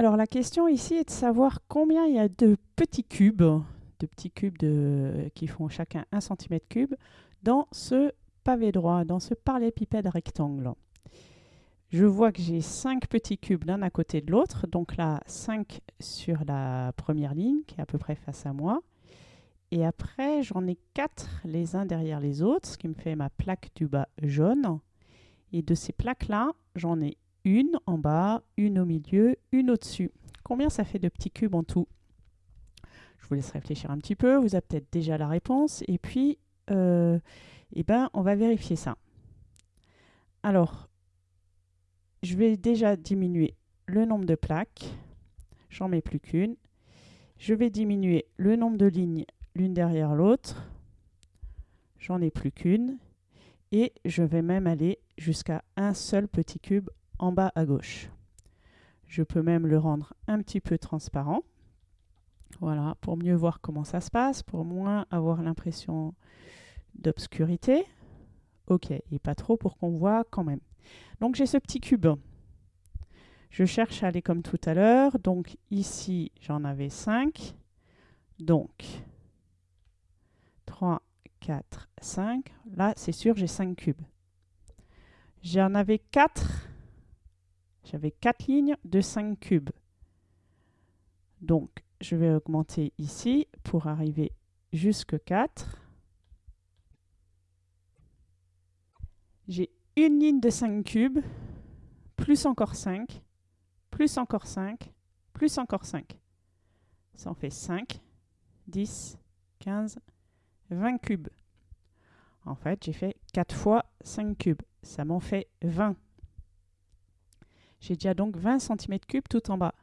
Alors la question ici est de savoir combien il y a de petits cubes, de petits cubes qui font chacun 1 cm3 dans ce pavé droit, dans ce parallélépipède rectangle. Je vois que j'ai 5 petits cubes l'un à côté de l'autre, donc là 5 sur la première ligne qui est à peu près face à moi. Et après j'en ai 4 les uns derrière les autres, ce qui me fait ma plaque du bas jaune. Et de ces plaques-là, j'en ai une en bas, une au milieu, une au-dessus. Combien ça fait de petits cubes en tout? Je vous laisse réfléchir un petit peu, vous avez peut-être déjà la réponse. Et puis, euh, eh ben, on va vérifier ça. Alors, je vais déjà diminuer le nombre de plaques. J'en mets plus qu'une. Je vais diminuer le nombre de lignes l'une derrière l'autre. J'en ai plus qu'une. Et je vais même aller jusqu'à un seul petit cube en bas à gauche. Je peux même le rendre un petit peu transparent. Voilà, pour mieux voir comment ça se passe, pour moins avoir l'impression d'obscurité. Ok, et pas trop pour qu'on voit quand même. Donc j'ai ce petit cube. Je cherche à aller comme tout à l'heure. Donc ici, j'en avais 5. Donc 3, 4, 5. Là, c'est sûr, j'ai 5 cubes. J'en avais 4 j'avais 4 lignes de 5 cubes. Donc, je vais augmenter ici pour arriver jusque 4. J'ai une ligne de 5 cubes, plus encore 5, plus encore 5, plus encore 5. Ça en fait 5, 10, 15, 20 cubes. En fait, j'ai fait 4 fois 5 cubes. Ça m'en fait 20. J'ai déjà donc 20 cm3 tout en bas.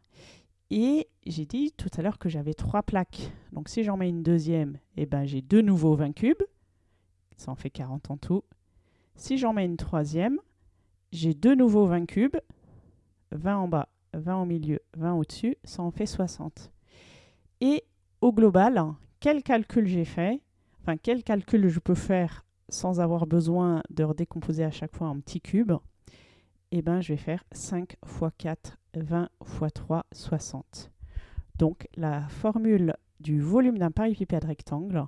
Et j'ai dit tout à l'heure que j'avais trois plaques. Donc si j'en mets une deuxième, eh ben, j'ai de nouveau 20 cubes. Ça en fait 40 en tout. Si j'en mets une troisième, j'ai de nouveau 20 cubes. 20 en bas, 20 au milieu, 20 au-dessus. Ça en fait 60. Et au global, quel calcul j'ai fait? Enfin, quel calcul je peux faire sans avoir besoin de redécomposer à chaque fois en petits cubes? Eh ben, je vais faire 5 x 4, 20 x 3, 60. Donc la formule du volume d'un parallélépipède rectangle,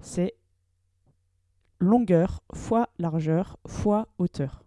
c'est longueur fois largeur fois hauteur.